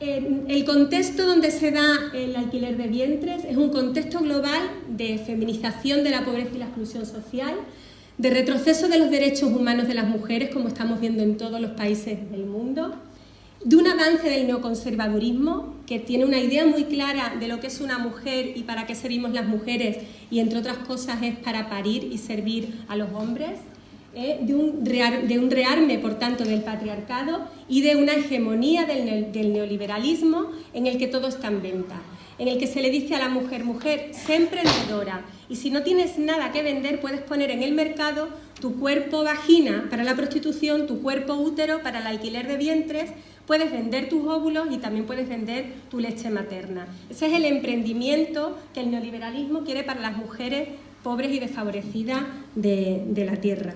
el contexto donde se da el alquiler de vientres es un contexto global de feminización de la pobreza y la exclusión social, de retroceso de los derechos humanos de las mujeres, como estamos viendo en todos los países del mundo, de un avance del neoconservadurismo, que tiene una idea muy clara de lo que es una mujer y para qué servimos las mujeres, y entre otras cosas es para parir y servir a los hombres, ¿eh? de, un de, un rearme, por tanto, del patriarcado y de una hegemonía del, del, neoliberalismo en el que todo está en venta, en el que se le dice a la mujer, mujer, sé emprendedora, y si no tienes nada que vender, puedes poner en el mercado tu cuerpo vagina para la prostitución, tu cuerpo útero para el alquiler de vientres, puedes vender tus óvulos y también puedes vender tu leche materna. Ese es el emprendimiento que el neoliberalismo quiere para las mujeres pobres y desfavorecidas de, de la tierra.